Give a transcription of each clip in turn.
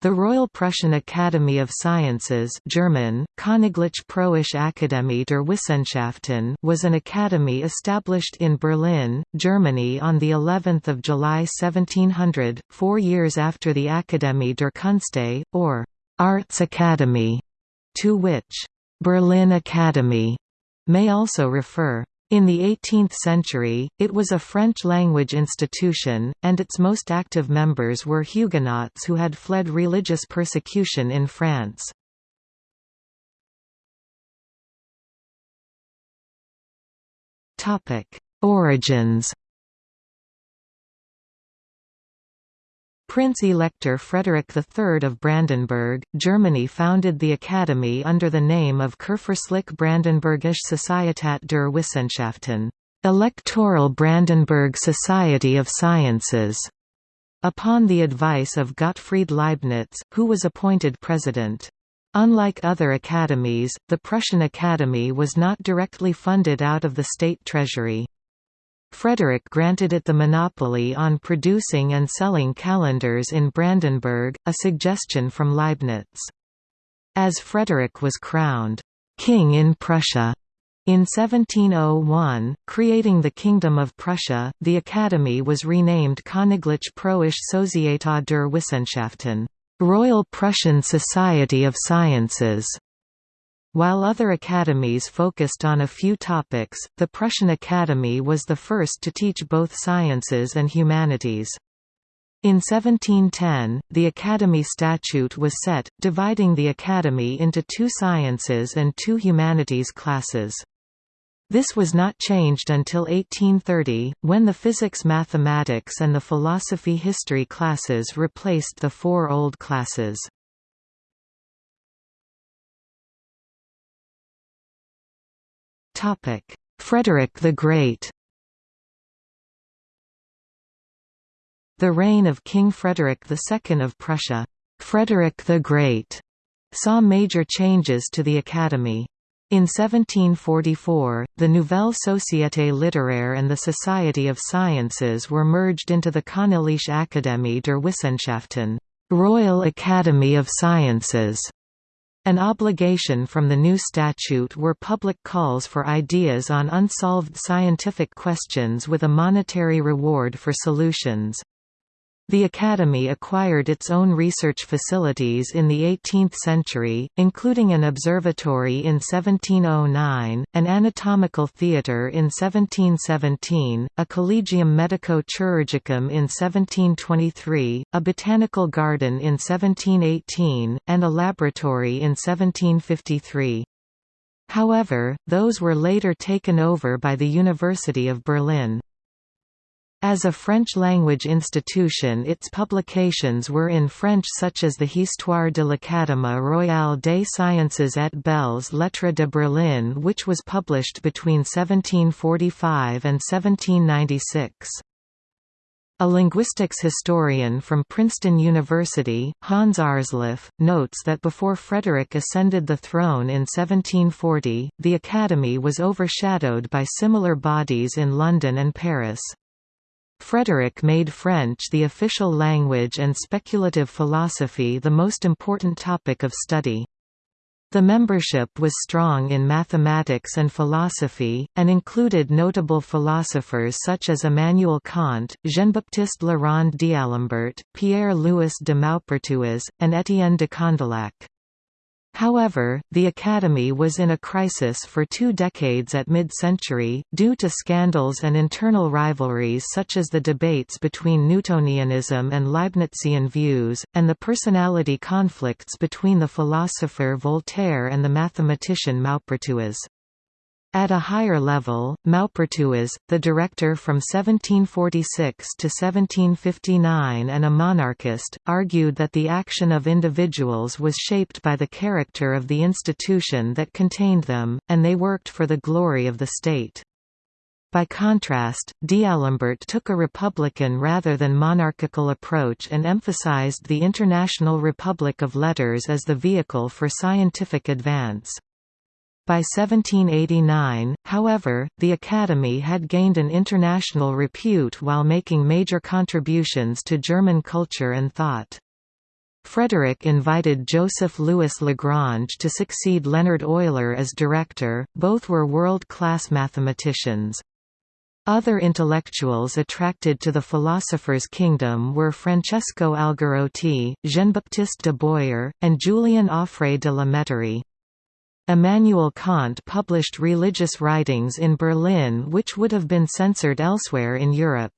The Royal Prussian Academy of Sciences German, Königliche Preußische Akademie der Wissenschaften was an academy established in Berlin, Germany on the 11th of July 1700, four years after the Akademie der Künste, or Arts Academy, to which Berlin Academy may also refer. In the 18th century, it was a French-language institution, and its most active members were Huguenots who had fled religious persecution in France. Origins Prince-Elector Frederick III of Brandenburg, Germany founded the academy under the name of Kurfürstlich Brandenburgische Societät der Wissenschaften Electoral Brandenburg Society of Sciences", upon the advice of Gottfried Leibniz, who was appointed president. Unlike other academies, the Prussian Academy was not directly funded out of the state treasury. Frederick granted it the monopoly on producing and selling calendars in Brandenburg, a suggestion from Leibniz. As Frederick was crowned «king in Prussia» in 1701, creating the Kingdom of Prussia, the Academy was renamed Königliche Preußische Societät der Wissenschaften Royal Prussian Society of Sciences. While other academies focused on a few topics, the Prussian Academy was the first to teach both sciences and humanities. In 1710, the Academy statute was set, dividing the Academy into two sciences and two humanities classes. This was not changed until 1830, when the physics-mathematics and the philosophy-history classes replaced the four old classes. Frederick the Great The reign of King Frederick II of Prussia, Frederick the Great, saw major changes to the Academy. In 1744, the Nouvelle Société littéraire and the Society of Sciences were merged into the Königliche Akademie der Wissenschaften Royal Academy of Sciences. An obligation from the new statute were public calls for ideas on unsolved scientific questions with a monetary reward for solutions. The Academy acquired its own research facilities in the 18th century, including an observatory in 1709, an anatomical theatre in 1717, a collegium medico-chirurgicum in 1723, a botanical garden in 1718, and a laboratory in 1753. However, those were later taken over by the University of Berlin. As a French-language institution its publications were in French such as the Histoire de l'Académie royale des sciences et belles lettres de Berlin which was published between 1745 and 1796. A linguistics historian from Princeton University, Hans Aarsleff, notes that before Frederick ascended the throne in 1740, the Academy was overshadowed by similar bodies in London and Paris. Frederick made French the official language and speculative philosophy the most important topic of study. The membership was strong in mathematics and philosophy, and included notable philosophers such as Immanuel Kant, Jean-Baptiste Rond d'Alembert, Pierre-Louis de Maupertuis, and Étienne de Condillac. However, the Academy was in a crisis for two decades at mid-century, due to scandals and internal rivalries such as the debates between Newtonianism and Leibnizian views, and the personality conflicts between the philosopher Voltaire and the mathematician Maupertuis. At a higher level, Maupertuis, the director from 1746 to 1759 and a monarchist, argued that the action of individuals was shaped by the character of the institution that contained them, and they worked for the glory of the state. By contrast, D'Alembert took a republican rather than monarchical approach and emphasized the International Republic of Letters as the vehicle for scientific advance. By 1789, however, the Academy had gained an international repute while making major contributions to German culture and thought. Frederick invited Joseph Louis Lagrange to succeed Leonhard Euler as director, both were world-class mathematicians. Other intellectuals attracted to the philosopher's kingdom were Francesco Algarotti, Jean-Baptiste de Boyer, and Julien Offray de la Mettrie. Immanuel Kant published religious writings in Berlin which would have been censored elsewhere in Europe.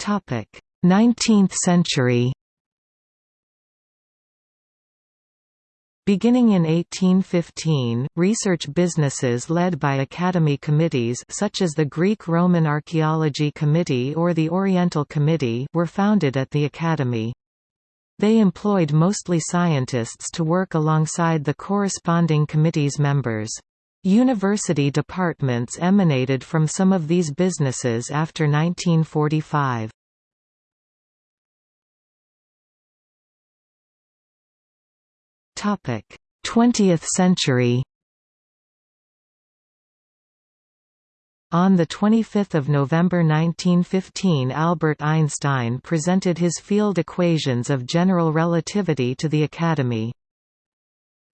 Topic: Nineteenth century Beginning in 1815, research businesses led by academy committees such as the Greek-Roman Archaeology Committee or the Oriental Committee were founded at the academy. They employed mostly scientists to work alongside the corresponding committee's members. University departments emanated from some of these businesses after 1945. Topic: 20th century On 25 November 1915 Albert Einstein presented his field equations of general relativity to the Academy.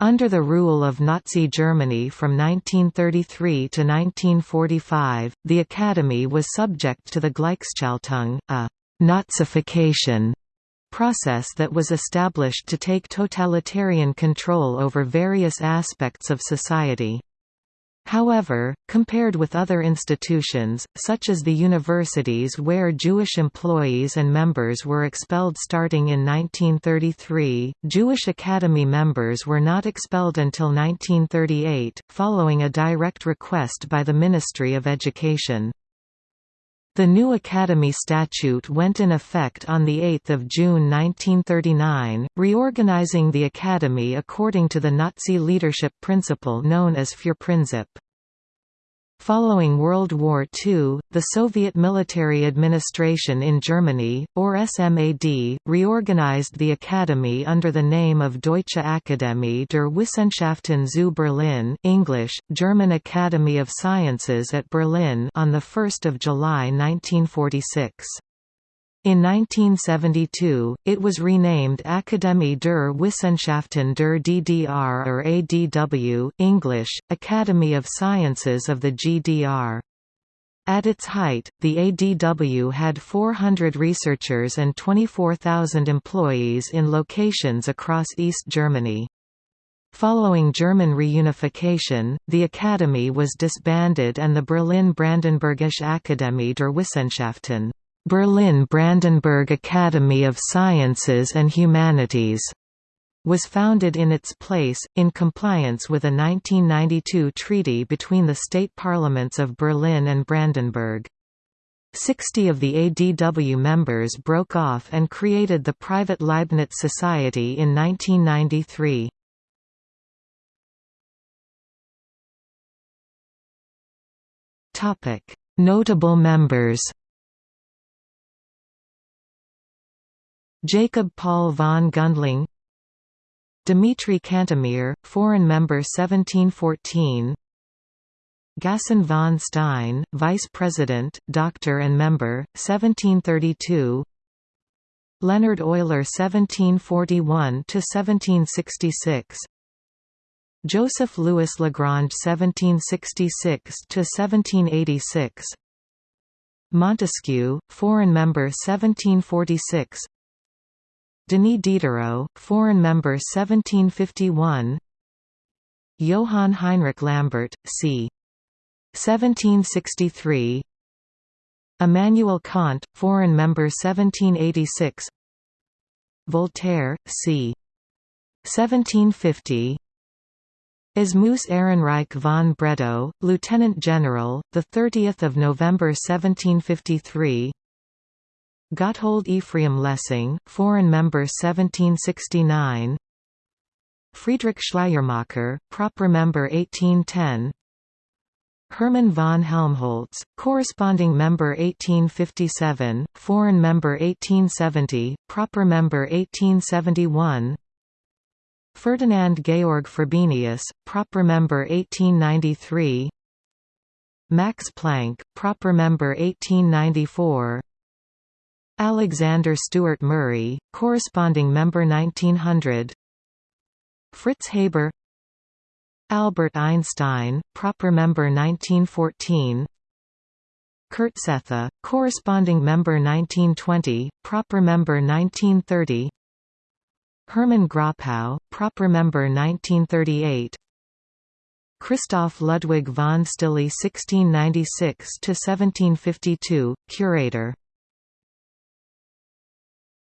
Under the rule of Nazi Germany from 1933 to 1945, the Academy was subject to the Gleichschaltung, a «Nazification» process that was established to take totalitarian control over various aspects of society. However, compared with other institutions, such as the universities where Jewish employees and members were expelled starting in 1933, Jewish Academy members were not expelled until 1938, following a direct request by the Ministry of Education. The new Academy statute went in effect on 8 June 1939, reorganizing the Academy according to the Nazi leadership principle known as Führerprinzip. Following World War II, the Soviet military administration in Germany, or SMAD, reorganized the academy under the name of Deutsche Akademie der Wissenschaften zu Berlin English, German Academy of Sciences at Berlin on 1 July 1946. In 1972, it was renamed Akademie der Wissenschaften der DDR or ADW English, Academy of Sciences of the GDR. At its height, the ADW had 400 researchers and 24,000 employees in locations across East Germany. Following German reunification, the Academy was disbanded and the Berlin-Brandenburgische Akademie der Wissenschaften Berlin-Brandenburg Academy of Sciences and Humanities was founded in its place, in compliance with a 1992 treaty between the state parliaments of Berlin and Brandenburg. Sixty of the ADW members broke off and created the private Leibniz Society in 1993. Notable members Jacob Paul von Gundling Dmitry Cantemir, foreign member 1714 Gaston von Stein, vice president, doctor and member, 1732 Leonhard Euler 1741–1766 Joseph Louis Lagrange 1766–1786 Montesquieu, foreign member 1746 Denis Diderot, foreign member 1751 Johann Heinrich Lambert, c. 1763 Immanuel Kant, foreign member 1786 Voltaire, c. 1750 Asmus Ehrenreich von Bredow, Lieutenant General, 30 November 1753 Gotthold Ephraim Lessing, foreign member 1769 Friedrich Schleiermacher, proper member 1810 Hermann von Helmholtz, corresponding member 1857, foreign member 1870, proper member 1871 Ferdinand Georg Frobenius, proper member 1893 Max Planck, proper member 1894 Alexander Stewart Murray, corresponding member 1900 Fritz Haber. Albert Einstein, proper member 1914 Kurt Sethe, corresponding member 1920, proper member 1930 Hermann Grapow, proper member 1938 Christoph Ludwig von Stille 1696–1752, curator